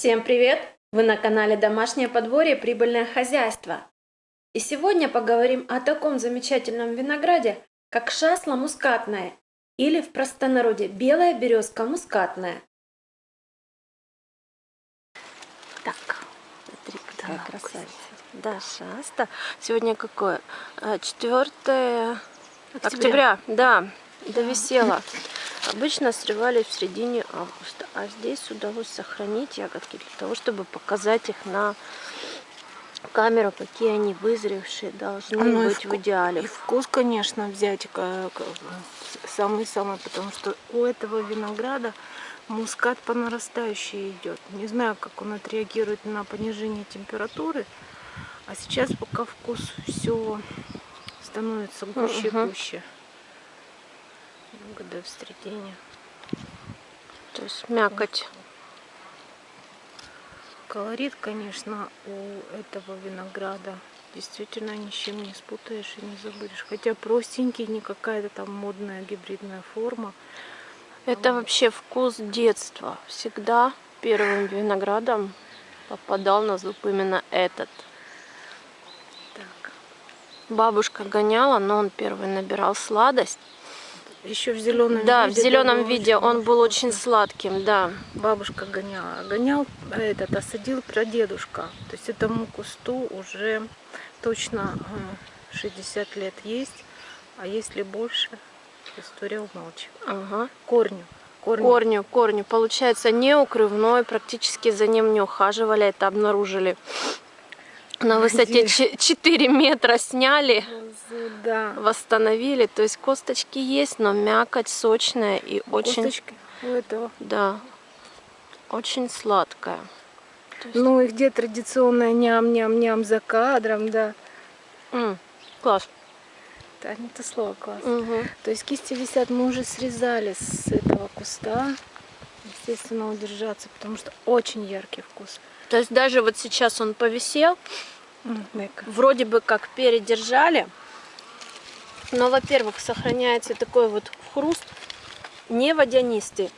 Всем привет! Вы на канале Домашнее подворье Прибыльное хозяйство. И сегодня поговорим о таком замечательном винограде, как шасла мускатная или в простонародье белая березка мускатная. Так, смотри, какая да, красавица. Да, шаста. Сегодня какое? 4 э, октября. октября. Да, довисела. Обычно срывали в середине августа, а здесь удалось сохранить ягодки для того, чтобы показать их на камеру, какие они вызревшие должны ну, быть в идеале. И вкус, конечно, взять самый-самый, потому что у этого винограда мускат по нарастающей идет. Не знаю, как он отреагирует на понижение температуры, а сейчас пока вкус все становится гуще и гуще середине. То есть мякоть. Колорит, конечно, у этого винограда действительно ни с чем не спутаешь и не забудешь. Хотя простенький, не какая-то там модная гибридная форма. Это вообще вкус детства. Всегда первым виноградом попадал на зуб именно этот. Так. Бабушка гоняла, но он первый набирал сладость. Еще в зеленом да, виде. Да, в зеленом виде он был очень сладким, да. Бабушка гоняла. Гонял этот, осадил прадедушка. То есть этому кусту уже точно 60 э, лет есть. А если больше, история умалчивает. Ага. Корню. Корню. корню, корню. Получается, не укрывной, практически за ним не ухаживали, это обнаружили на высоте 4 метра сняли, да. восстановили. То есть косточки есть, но мякоть сочная и очень... Косточки у этого? Да, очень сладкая. Есть... Ну и где традиционная ням-ням-ням за кадром, да. М, класс. Да, не то слово класс. Угу. То есть кисти висят, мы уже срезали с этого куста. Естественно, удержаться, потому что очень яркий вкус. То есть даже вот сейчас он повисел, вроде бы как передержали, но, во-первых, сохраняется такой вот хруст, не водянистый.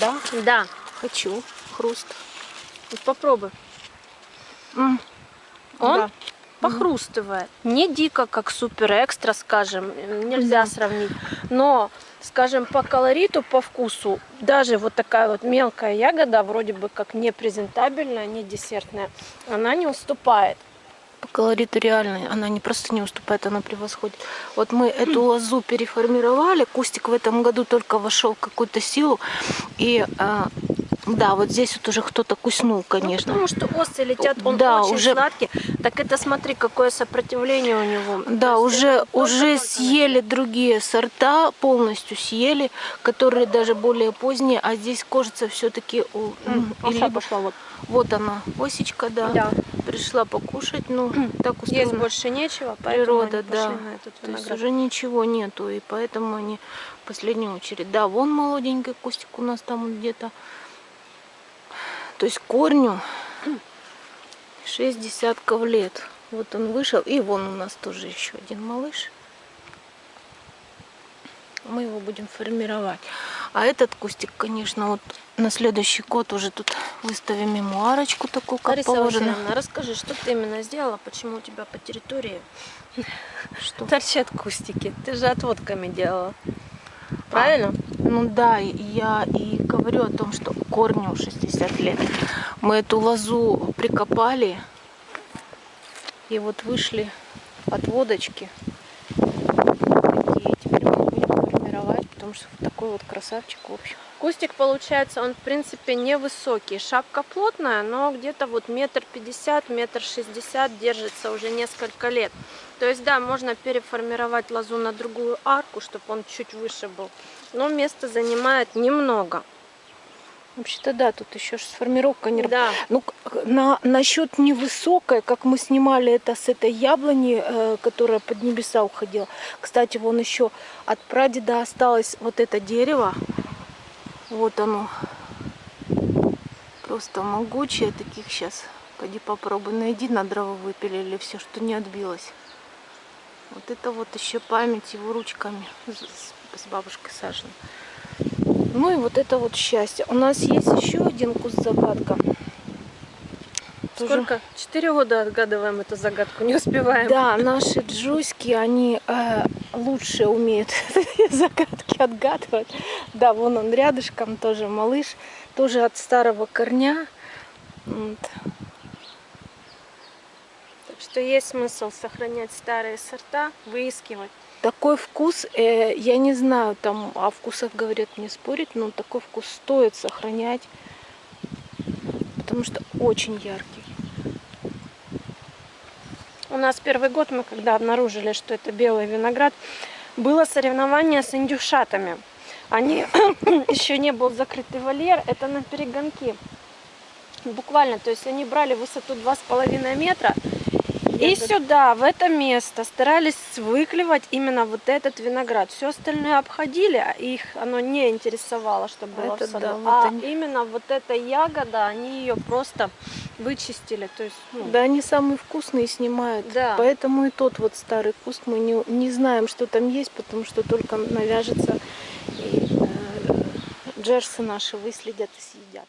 Да? Да. Хочу хруст. Вот попробуй. Mm. Он да. похрустывает. Не дико, как супер экстра, скажем, нельзя mm. сравнить. Но скажем, по колориту, по вкусу, даже вот такая вот мелкая ягода, вроде бы как не презентабельная, не десертная, она не уступает. По колориту реальной, она не просто не уступает, она превосходит. Вот мы эту лозу переформировали, кустик в этом году только вошел в какую-то силу, и а, да, вот здесь вот уже кто-то куснул, конечно. Ну, потому что осы летят, он да, очень уже... сладкий. Так это смотри, какое сопротивление у него. Да, уже, уже съели другие сорта, полностью съели, которые даже более поздние, а здесь кожица все-таки... Или... пошла вот. Вот она, осечка, да. да. Пришла покушать, ну, так устроено. Есть больше нечего, Природа, да. То есть уже ничего нету, и поэтому они в последнюю очередь. Да, вон молоденький кустик у нас там где-то. То есть корню 6 десятков лет. Вот он вышел. И вон у нас тоже еще один малыш. Мы его будем формировать. А этот кустик, конечно, вот на следующий год уже тут выставим мемуарочку такую, как Лариса положено. Васильевна, расскажи, что ты именно сделала, почему у тебя по территории что? торчат кустики? Ты же отводками делала. Правильно? Ну да, я и говорю о том, что корню 60 лет. Мы эту лозу прикопали и вот вышли отводочки. Такие теперь мы будем формировать, потому что такой вот красавчик в общем. Кустик получается, он в принципе невысокий. Шапка плотная, но где-то вот метр пятьдесят, метр шестьдесят держится уже несколько лет. То есть, да, можно переформировать лозу на другую арку, чтобы он чуть выше был. Но место занимает немного. Вообще-то да, тут еще сформировка не да. Ну, на, насчет невысокой, как мы снимали это с этой яблони, э, которая под небеса уходила. Кстати, вон еще от прадеда осталось вот это дерево. Вот оно. Просто могучее. Таких сейчас, пойди попробуй, найди на дрова выпилили все, что не отбилось. Вот это вот еще память его ручками с, бабушкой Сашиной. Ну и вот это вот счастье. У нас есть еще один куст загадка. Сколько? Четыре года отгадываем эту загадку, не успеваем. Да, наши джуйски, они э, лучше умеют загадки отгадывать. Да, вон он рядышком тоже малыш, тоже от старого корня. Вот. Так что есть смысл сохранять старые сорта, выискивать. Такой вкус, э, я не знаю, там о вкусах говорят не спорить, но такой вкус стоит сохранять, потому что очень яркий. У нас первый год мы, когда обнаружили, что это белый виноград, было соревнование с индюшатами. Они еще не был закрытый вольер, это на перегонки. Буквально, то есть они брали высоту 2,5 метра и сюда, в это место, старались выклевать именно вот этот виноград. Все остальное обходили, а их оно не интересовало, что было Это в саду. да, вот а они- именно вот эта ягода, они ее просто вычистили. То есть, ну, Да, они самые вкусные снимают. Да. Поэтому и тот вот старый куст мы не, не знаем, что там есть, потому что только навяжется и э, джерсы наши выследят и съедят.